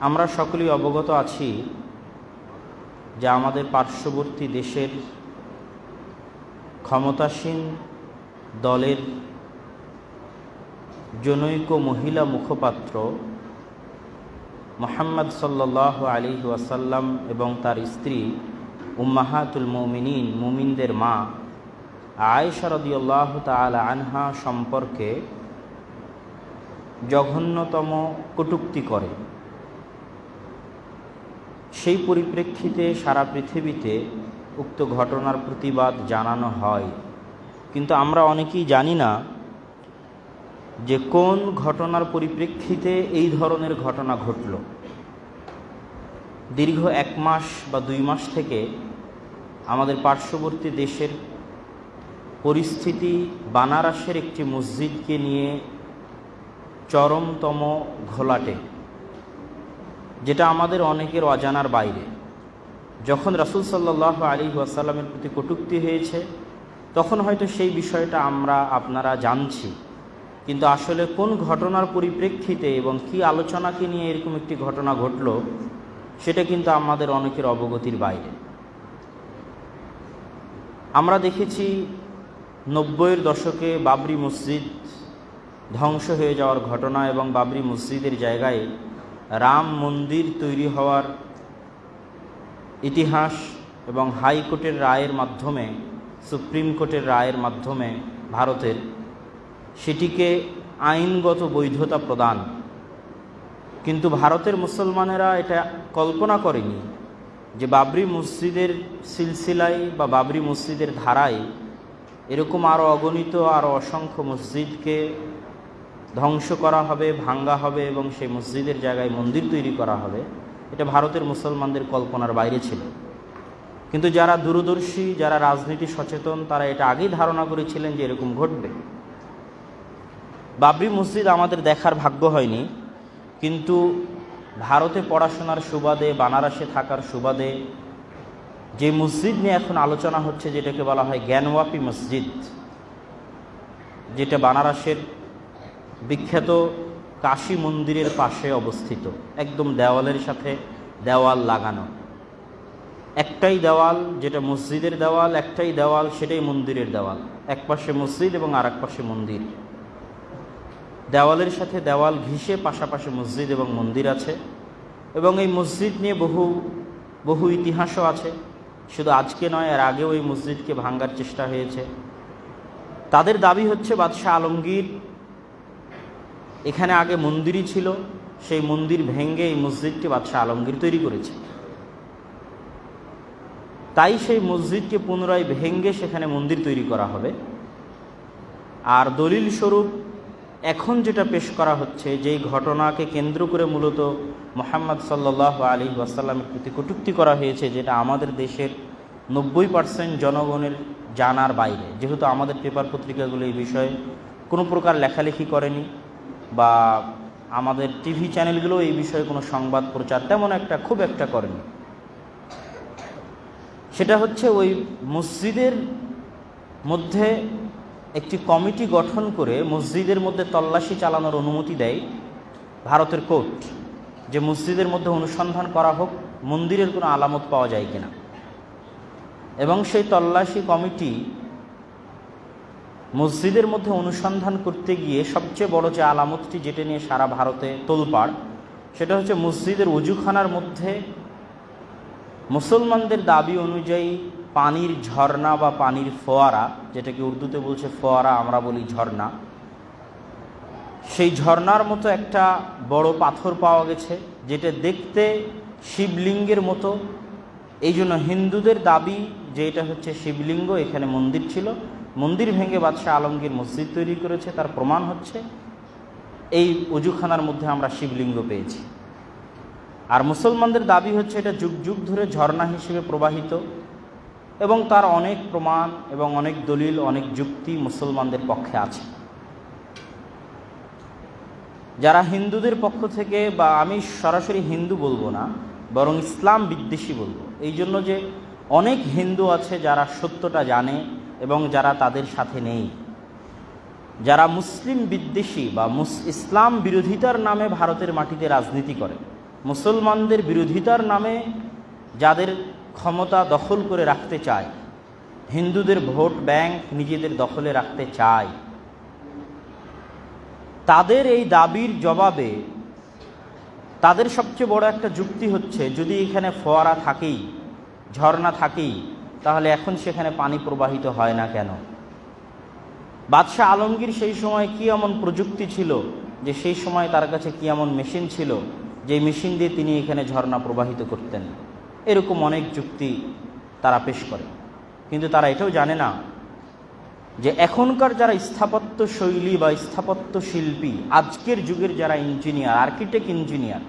আমরা সকলেই অবগত আছি যে আমাদের পার্শ্ববর্তী দেশের ক্ষমতাসীন দলের জনৈক মহিলা মুখপাত্র মোহাম্মদ সাল্লাহ আলী ওয়াসাল্লাম এবং তার স্ত্রী উম্মাহাতুল মমিনিন, মুমিনদের মা আয়েশা রদিউল্লাহ তালা আনহা সম্পর্কে জঘন্যতম কটুক্তি করে। সেই পরিপ্রেক্ষিতে সারা পৃথিবীতে উক্ত ঘটনার প্রতিবাদ জানানো হয়। কিন্তু আমরা অনেকেই জানি না যে কোন ঘটনার পরিপ্রেক্ষিতে এই ধরনের ঘটনা ঘটল। দীর্ঘ এক মাস বা দুই মাস থেকে আমাদের পার্শ্ববর্তী দেশের পরিস্থিতি বানারসের একটি মসজিদকে নিয়ে চরমতম ঘোলাটে। যেটা আমাদের অনেকের অজানার বাইরে। যখন রাসুল সাল্লাহ আলী ওয়াসাল্লামের প্রতি কটুক্তি হয়েছে, তখন হয়তো সেই বিষয়টা আমরা আপনারা জানছি। কিন্তু আসলে কোন ঘটনার পরিপ্রেক্ষিতে এবং কি আলোচনাকে নিয়ে এরকম একটি ঘটনা ঘটল, সেটা কিন্তু আমাদের অনেকের অবগতির বাইরে। আমরা দেখেছি নব্বইয়ের দশকে বাবরি মসজিদ ধ্বংস হয়ে যাওয়ার ঘটনা এবং বাবরি মসজিদের জায়গায় রাম মন্দির তৈরি হওয়ার ইতিহাস এবং হাইকোর্টের রায়ের মাধ্যমে, সুপ্রিম কোর্টের রায়ের মাধ্যমে ভারতের সেটিকে আইনগত বৈধতা প্রদান। কিন্তু ভারতের মুসলমানেরা এটা কল্পনা করেনি যে বাবরি মসজিদের সিলসিলায় বা বাবরি মসজিদের ধারায় এরকম আরও অগণিত আরও অসংখ্য মসজিদকে ধ্বংস করা হবে, ভাঙ্গা হবে এবং সেই মসজিদের জায়গায় মন্দির তৈরি করা হবে। এটা ভারতের মুসলমানদের কল্পনার বাইরে ছিল। কিন্তু যারা দূরদর্শী, যারা রাজনীতি সচেতন, তারা এটা আগেই ধারণা করেছিলেন যে এরকম ঘটবে। বাবরি মসজিদ আমাদের দেখার ভাগ্য হয়নি, কিন্তু ভারতে পড়াশোনার সুবাদে, বানারসে থাকার সুবাদে, যে মসজিদ নিয়ে এখন আলোচনা হচ্ছে, যেটাকে বলা হয় জ্ঞানওয়াপি মসজিদ, যেটা বানারসের বিখ্যাত কাশী মন্দিরের পাশে অবস্থিত, একদম দেওয়ালের সাথে দেওয়াল লাগানো। একটাই দেওয়াল যেটা মসজিদের দেওয়াল, একটাই দেওয়াল সেটাই মন্দিরের দেওয়াল। এক পাশে মসজিদ এবং আর পাশে মন্দির। দেওয়ালের সাথে দেওয়াল ঘিসে পাশাপাশি মসজিদ এবং মন্দির আছে। এবং এই মসজিদ নিয়ে বহু বহু ইতিহাসও আছে। শুধু আজকে নয়, এর আগেও এই মসজিদকে ভাঙ্গার চেষ্টা হয়েছে। তাদের দাবি হচ্ছে, বাদশাহ আলমগীর এখানে আগে মন্দিরই ছিল, সেই মন্দির ভেঙ্গে এই মসজিদটি বাদশাহ আলমগীর তৈরি করেছে। তাই সেই মসজিদকে পুনরায় ভেঙ্গে সেখানে মন্দির তৈরি করা হবে। আর দলিল স্বরূপ এখন যেটা পেশ করা হচ্ছে, যেই ঘটনাকে কেন্দ্র করে মূলত মোহাম্মদ সাল্লাহ আলী ওয়াসাল্লামের প্রতি কটুক্তি করা হয়েছে, যেটা আমাদের দেশের নব্বই পার্সেন্ট জনগণের জানার বাইরে। যেহেতু আমাদের পেপার পত্রিকাগুলো এই বিষয়ে কোনো প্রকার লেখালেখি করেনি বা আমাদের টিভি চ্যানেলগুলো এই বিষয়ে কোনো সংবাদ প্রচার তেমন একটা খুব একটা করেনি। সেটা হচ্ছে ওই মসজিদের মধ্যে একটি কমিটি গঠন করে মসজিদের মধ্যে তল্লাশি চালানোর অনুমতি দেয় ভারতের কোর্ট যে মসজিদের মধ্যে অনুসন্ধান করা হোক, মন্দিরের কোনো আলামত পাওয়া যায় কিনা। এবং সেই তল্লাশি কমিটি মসজিদের মধ্যে অনুসন্ধান করতে গিয়ে সবচেয়ে বড় যে আলামতটি যেটা নিয়ে সারা ভারতে তোলপাড়, সেটা হচ্ছে মসজিদের উজুখানার মধ্যে মুসলমানদের দাবি অনুযায়ী পানির ঝর্ণা বা পানির ফোয়ারা, যেটাকে উর্দুতে বলছে ফোয়ারা, আমরা বলি ঝর্ণা, সেই ঝর্ণার মতো একটা বড় পাথর পাওয়া গেছে, যেটা দেখতে শিবলিঙ্গের মতো। এই জন্য হিন্দুদের দাবি যে এটা হচ্ছে শিবলিঙ্গ, এখানে মন্দির ছিল। মন্দির ভেঙে বাদশাহ আলমগীর মসজিদ তৈরি করেছে, তার প্রমাণ হচ্ছে এই উজুখানার মধ্যে আমরা শিবলিঙ্গ পেয়েছি। আর মুসলমানদের দাবি হচ্ছে এটা যুগ যুগ ধরে ঝর্ণা হিসেবে প্রবাহিত এবং তার অনেক প্রমাণ এবং অনেক দলিল, অনেক যুক্তি মুসলমানদের পক্ষে আছে। যারা হিন্দুদের পক্ষ থেকে, বা আমি সরাসরি হিন্দু বলব না, বরং ইসলাম বিদ্বেষী বলব, এই জন্য যে অনেক হিন্দু আছে যারা সত্যটা জানে এবং যারা তাদের সাথে নেই। যারা মুসলিম বিদ্বেষী বা মুস, ইসলাম বিরোধিতার নামে ভারতের মাটিতে রাজনীতি করে, মুসলমানদের বিরোধিতার নামে যাদের ক্ষমতা দখল করে রাখতে চায়, হিন্দুদের ভোট ব্যাংক নিজেদের দখলে রাখতে চায়, তাদের এই দাবির জবাবে তাদের সবচেয়ে বড় একটা যুক্তি হচ্ছে, যদি এখানে ফোয়ারা থাকেই, ঝর্ণা থাকেই তাহলে এখন সেখানে পানি প্রবাহিত হয় না কেন? বাদশাহ আলমগীর সেই সময় কি এমন প্রযুক্তি ছিল যে সেই সময় তার কাছে কি এমন মেশিন ছিল যে মেশিন দিয়ে তিনি এখানে ঝর্ণা প্রবাহিত করতেন? এরকম অনেক যুক্তি তারা পেশ করে। কিন্তু তারা এটাও জানে না যে এখনকার যারা স্থাপত্য শৈলী বা স্থাপত্য শিল্পী, আজকের যুগের যারা ইঞ্জিনিয়ার আর্কিটেক্ট ইঞ্জিনিয়ার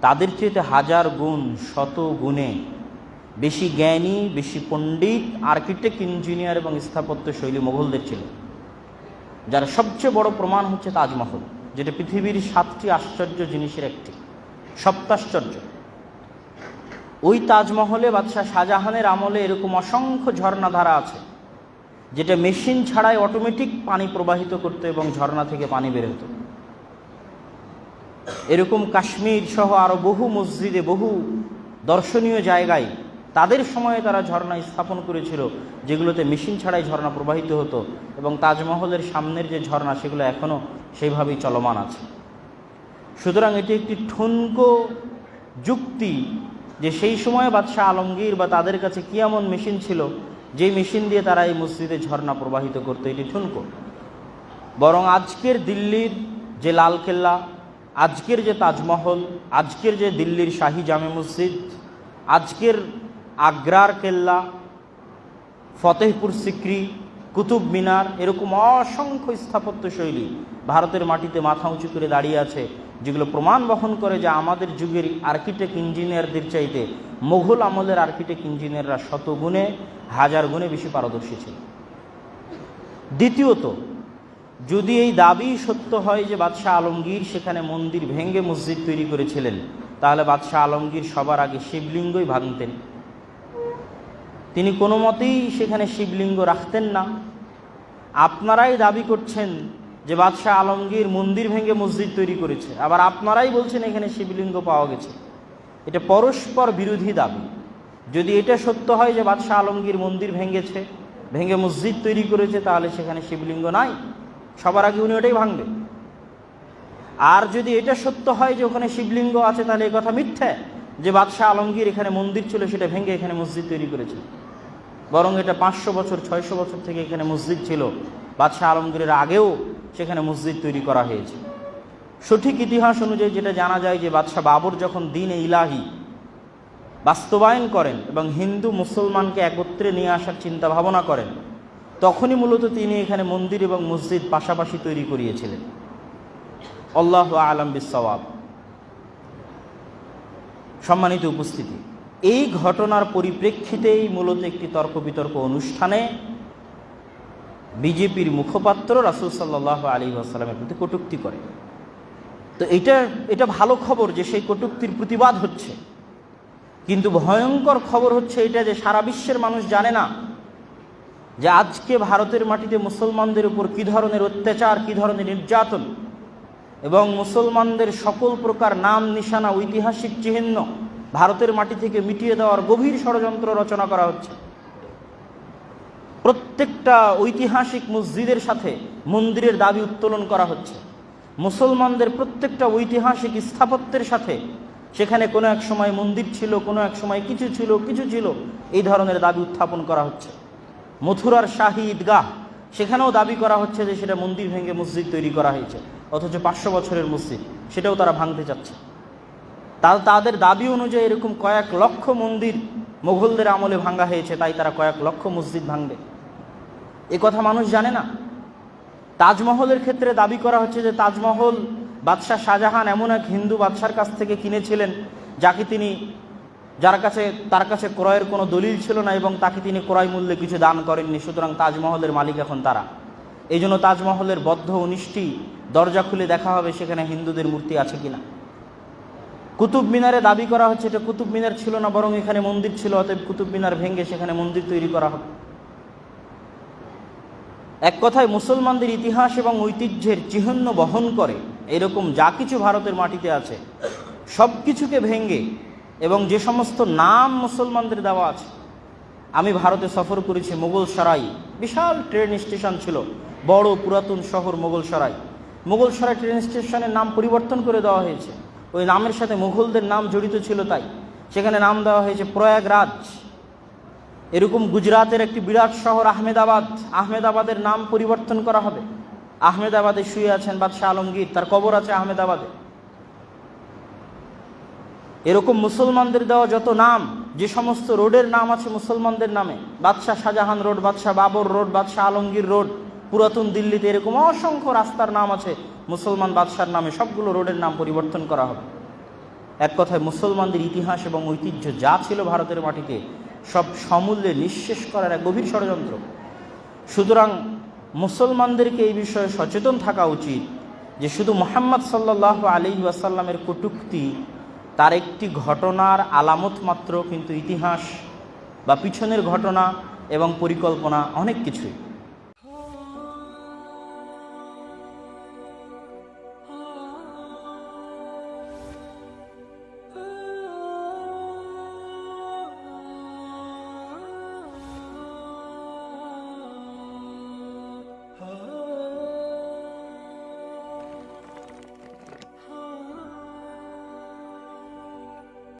তাদের চেয়েতে হাজার গুণ, শত গুণে বেশি জ্ঞানী, বেশি পণ্ডিত আর্কিটেক্ট ইঞ্জিনিয়ার এবং স্থাপত্য শৈলী মোগলদের ছিল। যার সবচেয়ে বড় প্রমাণ হচ্ছে তাজমহল, যেটা পৃথিবীর সাতটি আশ্চর্য জিনিসের একটি, সপ্তাশ্চর্য। ওই তাজমহলে বাদশাহ শাহজাহানের আমলে এরকম অসংখ্য ঝর্ণাধারা আছে, যেটা মেশিন ছাড়াই অটোমেটিক পানি প্রবাহিত করতো এবং ঝর্ণা থেকে পানি বের হতো। এরকম কাশ্মীর সহ আরও বহু মসজিদে, বহু দর্শনীয় জায়গায় তাদের সময়ে তারা ঝর্ণা স্থাপন করেছিল, যেগুলোতে মেশিন ছাড়াই ঝর্ণা প্রবাহিত হতো এবং তাজমহলের সামনের যে ঝর্ণা, সেগুলো এখনও সেইভাবেই চলমান আছে। সুতরাং এটি একটি ঠুনকো যুক্তি যে সেই সময়ে বাদশাহ আলমগীর বা তাদের কাছে কী এমন মেশিন ছিল, যেই মেশিন দিয়ে তারা এই মসজিদে ঝর্ণা প্রবাহিত করতো, এটি ঠুনকো। বরং আজকের দিল্লির যে লালকেল্লা, আজকের যে তাজমহল, আজকের যে দিল্লির শাহী জামে মসজিদ, আজকের আগ্রার কেল্লা, ফতেহপুর সিক্রি, কুতুব মিনার, এরকম অসংখ্য স্থাপত্য শৈলী ভারতের মাটিতে মাথা উঁচু করে দাঁড়িয়ে আছে, যেগুলো প্রমাণ বহন করে যে আমাদের যুগের আর্কিটেক্ট ইঞ্জিনিয়ারদের চাইতে মোঘল আমলের আর্কিটেক্ট ইঞ্জিনিয়াররা শত গুণে হাজার গুণে বেশি পারদর্শী ছিল। দ্বিতীয়ত, যদি এই দাবি সত্য হয় যে বাদশাহ আলমগীর সেখানে মন্দির ভেঙ্গে মসজিদ তৈরি করেছিলেন, তাহলে বাদশাহ আলমগীর সবার আগে শিবলিঙ্গই ভাঙতেন। তিনি কোনো মতেই সেখানে শিবলিঙ্গ রাখতেন না। আপনারাই দাবি করছেন যে বাদশাহ আলমগীর মন্দির ভেঙে মসজিদ তৈরি করেছে। আবার আপনারাই বলছেন এখানে শিবলিঙ্গ পাওয়া গেছে। এটা পরস্পর বিরোধী দাবি। যদি এটা সত্য হয় যে বাদশাহ আলমগীর মন্দির ভেঙেছে, ভেঙে মসজিদ তৈরি করেছে, তাহলে সেখানে শিবলিঙ্গ নাই। সবার আগে উনি ওটাই ভাঙবে। আর যদি এটা সত্য হয় যে ওখানে শিবলিঙ্গ আছে, তাহলে এই কথা মিথ্যে। যে বাদশাহ আলমগীর এখানে মন্দির ছিল, সেটা ভেঙে এখানে মসজিদ তৈরি করেছে বরং এটা পাঁচশো বছর, ছয়শো বছর থেকে এখানে মসজিদ ছিল। বাদশাহ আলমগীরের আগেও সেখানে মসজিদ তৈরি করা হয়েছে। সঠিক ইতিহাস অনুযায়ী যেটা জানা যায় যে বাদশাহ বাবর যখন দিন ইলাহি বাস্তবায়ন করেন এবং হিন্দু মুসলমানকে একত্রে নিয়ে আসার চিন্তা ভাবনা করেন, তখনই মূলত তিনি এখানে মন্দির এবং মসজিদ পাশাপাশি তৈরি করিয়েছিলেন। আল্লাহ আলম বিসওয়াব সম্মানিত উপস্থিতি। এই ঘটনার পরিপ্রেক্ষিতেই মূলত একটি তর্ক বিতর্ক অনুষ্ঠানে বিজেপির মুখপাত্র রাসুল সাল্লাহ আলী আসসালামের প্রতি কটুক্তি করে। তো এটা এটা ভালো খবর যে সেই কটুক্তির প্রতিবাদ হচ্ছে। কিন্তু ভয়ঙ্কর খবর হচ্ছে এটা যে সারা বিশ্বের মানুষ জানে না যে আজকে ভারতের মাটিতে মুসলমানদের উপর কী ধরনের অত্যাচার, কী ধরনের নির্যাতন এবং মুসলমানদের সকল প্রকার নাম, নিশানা, ঐতিহাসিক চিহ্ন ভারতের মাটি থেকে মিটিয়ে দেওয়ার গভীর ষড়যন্ত্র রচনা করা হচ্ছে। প্রত্যেকটা ঐতিহাসিক মসজিদের সাথে মন্দিরের দাবি উত্তোলন করা হচ্ছে। মুসলমানদের প্রত্যেকটা ঐতিহাসিক স্থাপত্যের সাথে সেখানে কোনো এক সময় মন্দির ছিল, কোনো এক সময় কিছু ছিল কিছু ছিল, এই ধরনের দাবি উত্থাপন করা হচ্ছে। মথুরার শাহী ঈদগাহ, সেখানেও দাবি করা হচ্ছে যে সেটা মন্দির ভেঙে মসজিদ তৈরি করা হয়েছে। অথচ পাঁচশো বছরের মসজিদ, সেটাও তারা ভাঙতে চাচ্ছে। তা তাদের দাবি অনুযায়ী এরকম কয়েক লক্ষ মন্দির মোঘলদের আমলে ভাঙ্গা হয়েছে, তাই তারা কয়েক লক্ষ মসজিদ ভাঙবে। এ কথা মানুষ জানে না। তাজমহলের ক্ষেত্রে দাবি করা হচ্ছে যে তাজমহল বাদশাহ শাহজাহান এমন এক হিন্দু বাদশার কাছ থেকে কিনেছিলেন, যাকে তিনি যার কাছে তার কাছে ক্রয়ের কোনো দলিল ছিল না এবং তাকে তিনি ক্রয় মূল্যে কিছু দান করেননি, সুতরাং তাজমহলের মালিক এখন তারা। এই জন্য তাজমহলের বদ্ধ উনিশটি দরজা খুলে দেখা হবে সেখানে হিন্দুদের মূর্তি আছে কিনা। কুতুব মিনারে দাবি করা হচ্ছে এটা কুতুব মিনার ছিল না, বরং এখানে মন্দির ছিল, অতএব কুতুব মিনার ভেঙে সেখানে মন্দির তৈরি করা হবে। এক কথায় মুসলমানদের ইতিহাস এবং ঐতিহ্যের চিহ্ন বহন করে এরকম যা কিছু ভারতের মাটিতে আছে, সব কিছুকে ভেঙ্গে এবং যে সমস্ত নাম মুসলমানদের দেওয়া আছে, আমি ভারতে সফর করেছি মোগল সরাই বিশাল ট্রেন স্টেশন ছিল, বড় পুরাতন শহর মোগল সরাই মোগল সরাই ট্রেন স্টেশনের নাম পরিবর্তন করে দেওয়া হয়েছে। ওই নামের সাথে মুঘলদের নাম জড়িত ছিল তাই। সেখানে নাম দেওয়া হয়েছে প্রয়াগরাজ। এরকম গুজরাতের একটি বিরাট শহর আহমেদাবাদ। আহমেদাবাদের নাম পরিবর্তন করা হবে। আহমেদাবাদে শুয়ে আছেন বাদশাহ আলমগীর। তার কবর আছে আহমেদাবাদে। এরকম মুসলমানদের দেওয়া যত নাম, যে সমস্ত রোডের নাম আছে মুসলমানদের নামে। বাদশাহ শাহজাহান রোড, বাদশাহ বাবর রোড, বাদশাহ আলমগীর রোড। পুরাতন দিল্লিতে এরকম অসংখ্য রাস্তার নাম আছে, মুসলমান বাদশার নামে সবগুলো রোডের নাম পরিবর্তন করা হবে। এক কথায় মুসলমানদের ইতিহাস এবং ঐতিহ্য যা ছিল ভারতের মাটিতে, সব সমূল্যে নিঃশেষ করার এক গভীর ষড়যন্ত্র। সুতরাং মুসলমানদেরকে এই বিষয়ে সচেতন থাকা উচিত যে শুধু মোহাম্মদ সাল্লাহ আলী ওয়াসাল্লামের কটুক্তি, তার একটি ঘটনার আলামত মাত্র, কিন্তু ইতিহাস বা পিছনের ঘটনা এবং পরিকল্পনা অনেক কিছুই।